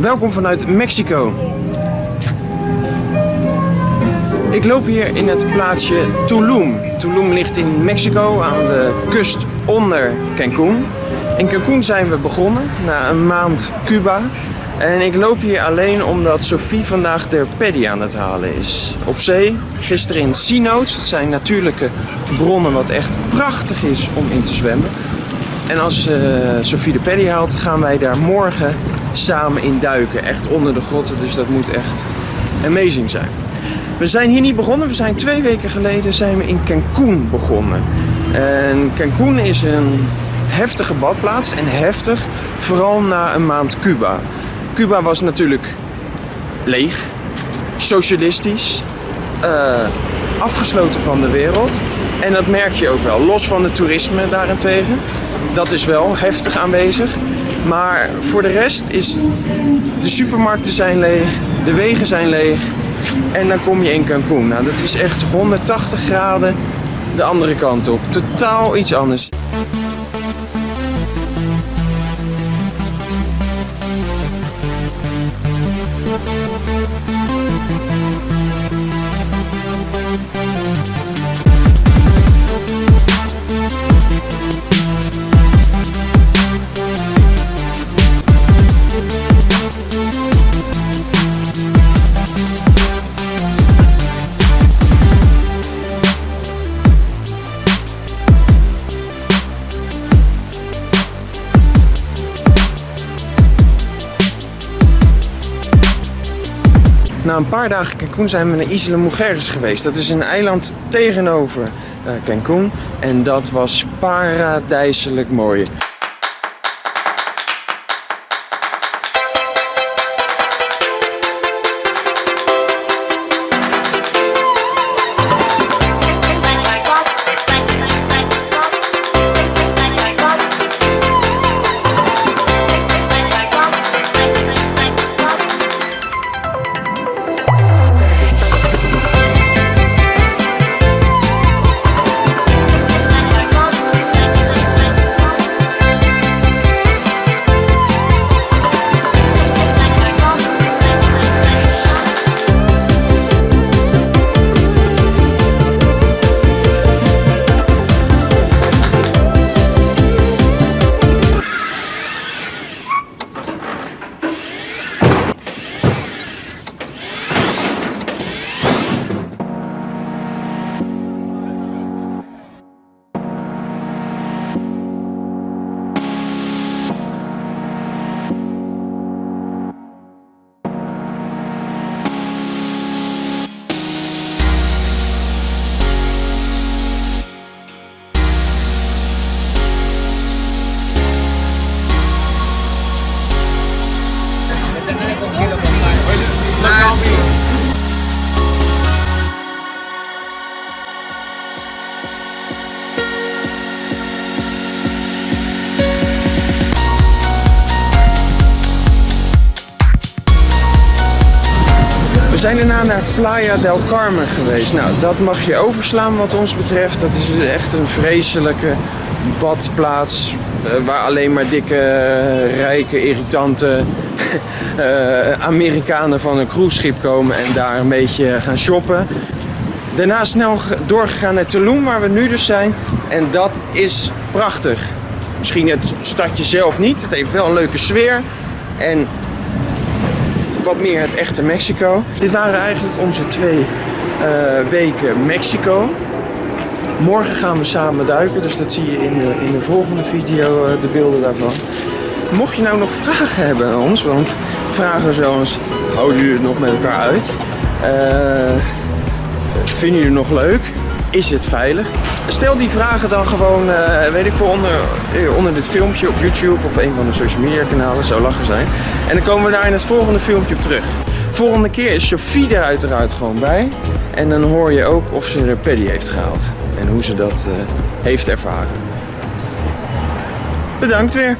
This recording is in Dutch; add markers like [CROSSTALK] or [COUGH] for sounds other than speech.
Welkom vanuit Mexico. Ik loop hier in het plaatsje Tulum. Tulum ligt in Mexico aan de kust onder Cancún. In Cancún zijn we begonnen na een maand Cuba. En ik loop hier alleen omdat Sophie vandaag de paddy aan het halen is. Op zee, gisteren in sea notes. Dat zijn natuurlijke bronnen wat echt prachtig is om in te zwemmen. En als uh, Sophie de paddy haalt, gaan wij daar morgen samen in duiken. Echt onder de grotten, dus dat moet echt amazing zijn. We zijn hier niet begonnen, we zijn twee weken geleden zijn we in Cancún begonnen. En Cancún is een heftige badplaats en heftig, vooral na een maand Cuba. Cuba was natuurlijk leeg, socialistisch, uh, afgesloten van de wereld. En dat merk je ook wel, los van het toerisme daarentegen. Dat is wel heftig aanwezig. Maar voor de rest is de supermarkten zijn leeg, de wegen zijn leeg en dan kom je in Cancún. Nou, dat is echt 180 graden de andere kant op. Totaal iets anders. Na een paar dagen Cancún zijn we naar Isla Mujeres geweest. Dat is een eiland tegenover uh, Cancún. En dat was paradijselijk mooi. Zijn daarna naar Playa del Carmen geweest. Nou, dat mag je overslaan wat ons betreft. Dat is echt een vreselijke badplaats uh, waar alleen maar dikke, uh, rijke, irritante uh, [LAUGHS] Amerikanen van een cruiseschip komen en daar een beetje gaan shoppen. Daarna snel doorgegaan naar Tulum, waar we nu dus zijn. En dat is prachtig. Misschien het stadje zelf niet. Het heeft wel een leuke sfeer. En wat meer het echte Mexico. Dit waren eigenlijk onze twee uh, weken Mexico. Morgen gaan we samen duiken, dus dat zie je in de, in de volgende video, uh, de beelden daarvan. Mocht je nou nog vragen hebben aan ons, want vragen zoals, houden jullie het nog met elkaar uit? Uh, vinden jullie het nog leuk? Is het veilig? Stel die vragen dan gewoon, uh, weet ik veel, onder, onder dit filmpje op YouTube of een van de social media kanalen. Zou lachen zijn. En dan komen we daar in het volgende filmpje op terug. Volgende keer is Sophie er uiteraard gewoon bij. En dan hoor je ook of ze er paddy heeft gehaald. En hoe ze dat uh, heeft ervaren. Bedankt weer.